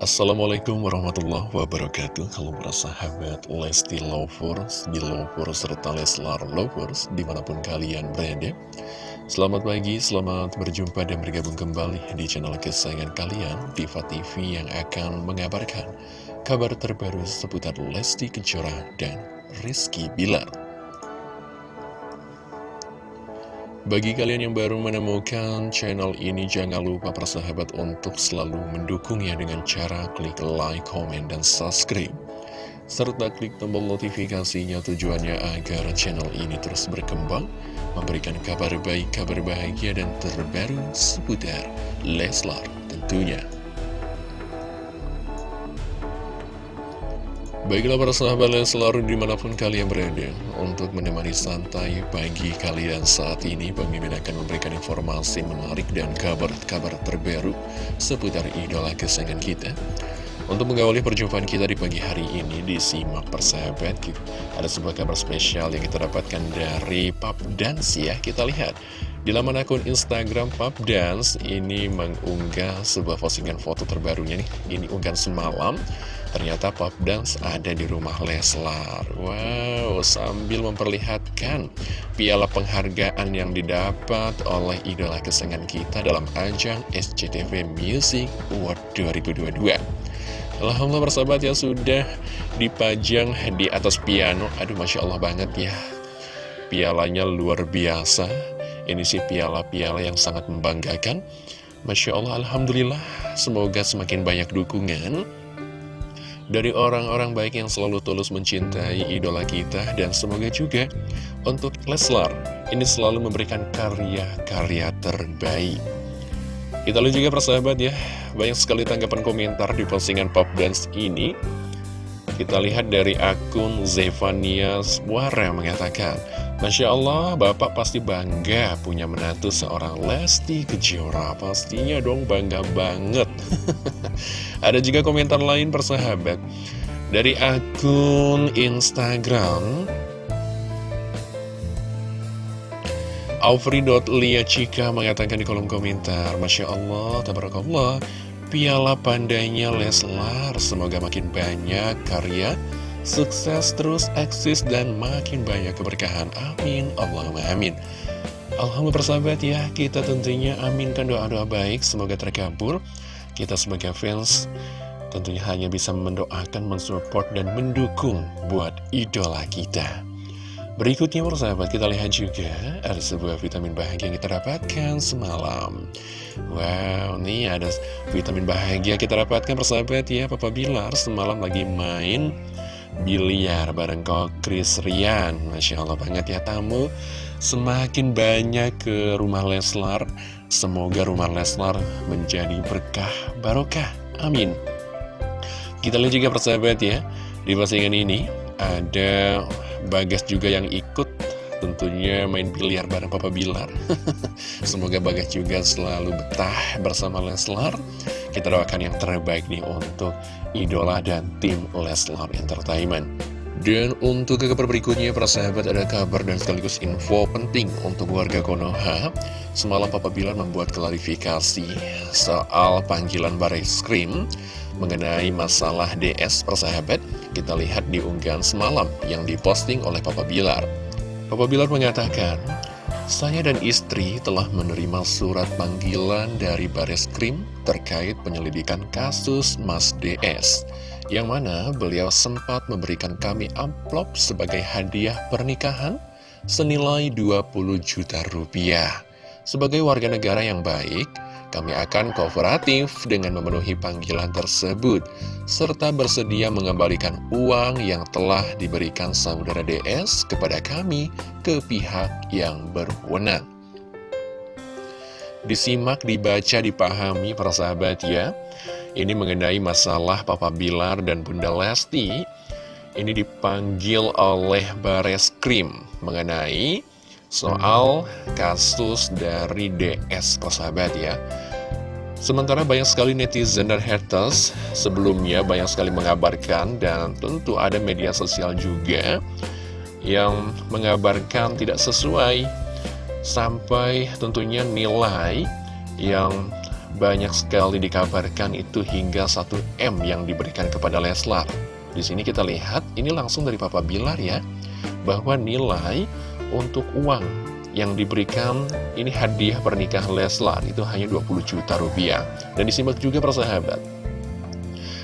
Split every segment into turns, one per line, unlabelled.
Assalamualaikum warahmatullahi wabarakatuh. Halo para sahabat Lesti Lovers, Belovers, serta Leslar Lovers Di mana pun kalian berada. Selamat pagi, selamat berjumpa dan bergabung kembali di channel kesayangan kalian Diva TV yang akan mengabarkan kabar terbaru seputar Lesti Kejora dan Rizky Bilar Bagi kalian yang baru menemukan channel ini, jangan lupa persahabat untuk selalu mendukungnya dengan cara klik like, komen, dan subscribe. Serta klik tombol notifikasinya tujuannya agar channel ini terus berkembang, memberikan kabar baik, kabar bahagia, dan terbaru seputar Leslar tentunya. Baiklah para sahabat yang selalu di mana pun kalian berada Untuk menemani santai pagi kalian saat ini Pemimpin akan memberikan informasi menarik dan kabar-kabar terbaru Seputar idola kesayangan kita. Untuk mengawali perjumpaan kita di pagi hari ini Disimak persahabat Ada sebuah kabar spesial yang kita dapatkan dari Pap Dance ya Kita lihat di laman akun Instagram Dance ini mengunggah sebuah postingan foto terbarunya nih. Ini unggahan semalam. Ternyata Pop Dance ada di rumah Leslar. Wow, sambil memperlihatkan piala penghargaan yang didapat oleh idola kesenangan kita dalam ajang SCTV Music Award 2022. Alhamdulillah bersahabat ya sudah dipajang di atas piano. Aduh, Masya Allah banget ya. Pialanya luar biasa ini sih piala-piala yang sangat membanggakan. Masya Allah, Alhamdulillah, semoga semakin banyak dukungan dari orang-orang baik yang selalu tulus mencintai idola kita dan semoga juga untuk Leslar ini selalu memberikan karya-karya terbaik. Kita lihat juga persahabat ya, banyak sekali tanggapan komentar di postingan Pop Dance ini. Kita lihat dari akun Zevania Suara mengatakan, Masya Allah, Bapak pasti bangga punya menantu seorang Lesti Kejora. Pastinya dong bangga banget. Ada juga komentar lain persahabat. Dari akun Instagram Aufri.liacika mengatakan di kolom komentar Masya Allah, tabarakallah Piala pandainya Leslar Semoga makin banyak karya Sukses terus eksis dan makin banyak keberkahan. Amin. Allahumma amin. Alhamdulillah persahabat ya, kita tentunya aminkan doa-doa baik, semoga terkabul. Kita sebagai fans tentunya hanya bisa mendoakan, mensupport, dan mendukung buat idola kita. Berikutnya persahabat, kita lihat juga ada sebuah vitamin bahagia yang kita dapatkan semalam. Wow, nih ada vitamin bahagia kita dapatkan persahabat ya, Papa Bilar semalam lagi main biliar bareng kok Chris Rian. Masya Allah banget ya tamu. Semakin banyak ke rumah Leslar Semoga rumah Leslar menjadi berkah barokah. Amin. Kita lihat juga persahabat ya Di postingan ini ada Bagas juga yang ikut. Tentunya main biliar bareng Papa Bilar. Semoga Bagas juga selalu betah bersama Leslar Kita doakan yang terbaik nih untuk idola dan tim Leslar Entertainment dan untuk kabar berikutnya, para sahabat ada kabar dan sekaligus info penting untuk warga Konoha. Semalam Papa Bilar membuat klarifikasi soal panggilan Baris Krim mengenai masalah DS persahabat. Kita lihat di unggahan semalam yang diposting oleh Papa Bilar. Papa Bilar mengatakan, saya dan istri telah menerima surat panggilan dari Baris Krim terkait penyelidikan kasus Mas DS, yang mana beliau sempat memberikan kami amplop sebagai hadiah pernikahan senilai 20 juta rupiah. Sebagai warga negara yang baik, kami akan kooperatif dengan memenuhi panggilan tersebut, serta bersedia mengembalikan uang yang telah diberikan saudara DS kepada kami ke pihak yang berwenang. Disimak, dibaca, dipahami para sahabat ya. Ini mengenai masalah Papa Bilar dan Bunda Lesti. Ini dipanggil oleh Bares Krim mengenai soal kasus dari DS persahabat ya Sementara banyak sekali netizen dan haters sebelumnya banyak sekali mengabarkan dan tentu ada media sosial juga yang mengabarkan tidak sesuai sampai tentunya nilai yang banyak sekali dikabarkan itu hingga 1M yang diberikan kepada Leslar. Di sini kita lihat, ini langsung dari Papa Bilar ya, bahwa nilai untuk uang yang diberikan ini hadiah pernikahan Leslar itu hanya 20 juta rupiah. Dan disimak juga persahabat.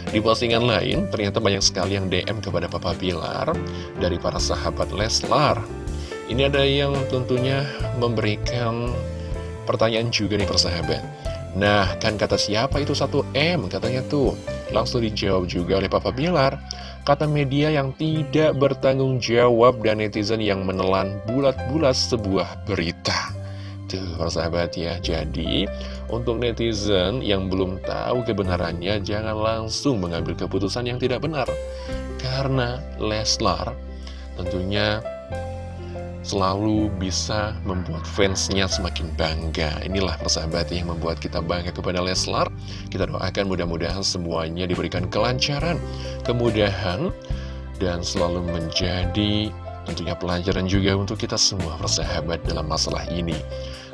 Di postingan lain, ternyata banyak sekali yang DM kepada Papa Bilar dari para sahabat Leslar. Ini ada yang tentunya memberikan pertanyaan juga nih persahabat. Nah, kan kata siapa itu 1M katanya tuh. Langsung dijawab juga oleh Papa Bilar. Kata media yang tidak bertanggung jawab dan netizen yang menelan bulat-bulat sebuah berita. Tuh, persahabat ya. Jadi, untuk netizen yang belum tahu kebenarannya, jangan langsung mengambil keputusan yang tidak benar. Karena Leslar tentunya selalu bisa membuat fansnya semakin bangga. Inilah persahabat yang membuat kita bangga kepada Leslar. Kita doakan mudah-mudahan semuanya diberikan kelancaran, kemudahan, dan selalu menjadi tentunya pelajaran juga untuk kita semua persahabat dalam masalah ini.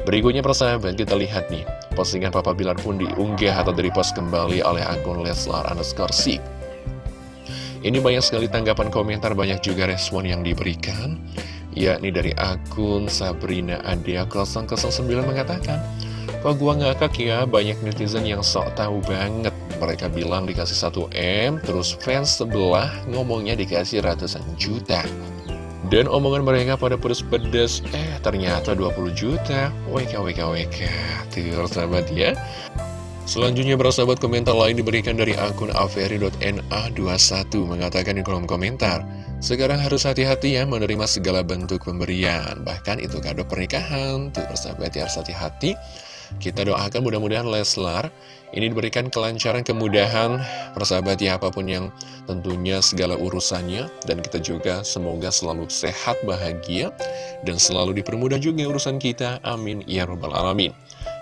Berikutnya persahabat kita lihat nih, postingan Papa Bilar pun diunggah atau direpost kembali oleh akun Leslar underscore Ini banyak sekali tanggapan komentar, banyak juga respon yang diberikan yakni dari akun Sabrina Adia 009 mengatakan Kok gua ngakak ya, banyak netizen yang sok tahu banget. Mereka bilang dikasih 1M, terus fans sebelah ngomongnya dikasih ratusan juta. Dan omongan mereka pada pedes-pedes, eh ternyata 20 juta. WK, WK, WK Tuh sahabat ya. Selanjutnya bersahabat komentar lain diberikan dari akun averi.na21 mengatakan di kolom komentar sekarang harus hati-hati ya menerima segala bentuk pemberian. Bahkan itu kado pernikahan Tuh persahabat ya harus hati-hati. Kita doakan mudah-mudahan Leslar Ini diberikan kelancaran, kemudahan Persahabat ya apa pun yang tentunya segala urusannya. Dan kita juga semoga selalu sehat, bahagia Dan selalu dipermudah juga urusan kita. Amin Ya Rabbal Alamin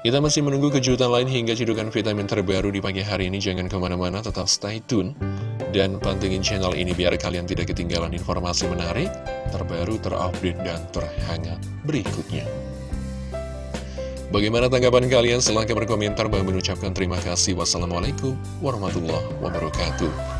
kita masih menunggu kejutan lain hingga cedukan vitamin terbaru di pagi hari ini. Jangan ke mana-mana, tetap stay tune. Dan pantengin channel ini biar kalian tidak ketinggalan informasi menarik, terbaru, terupdate, dan terhangat berikutnya. Bagaimana tanggapan kalian? Silahkan berkomentar. Bang mengucapkan terima kasih. Wassalamualaikum warahmatullahi wabarakatuh.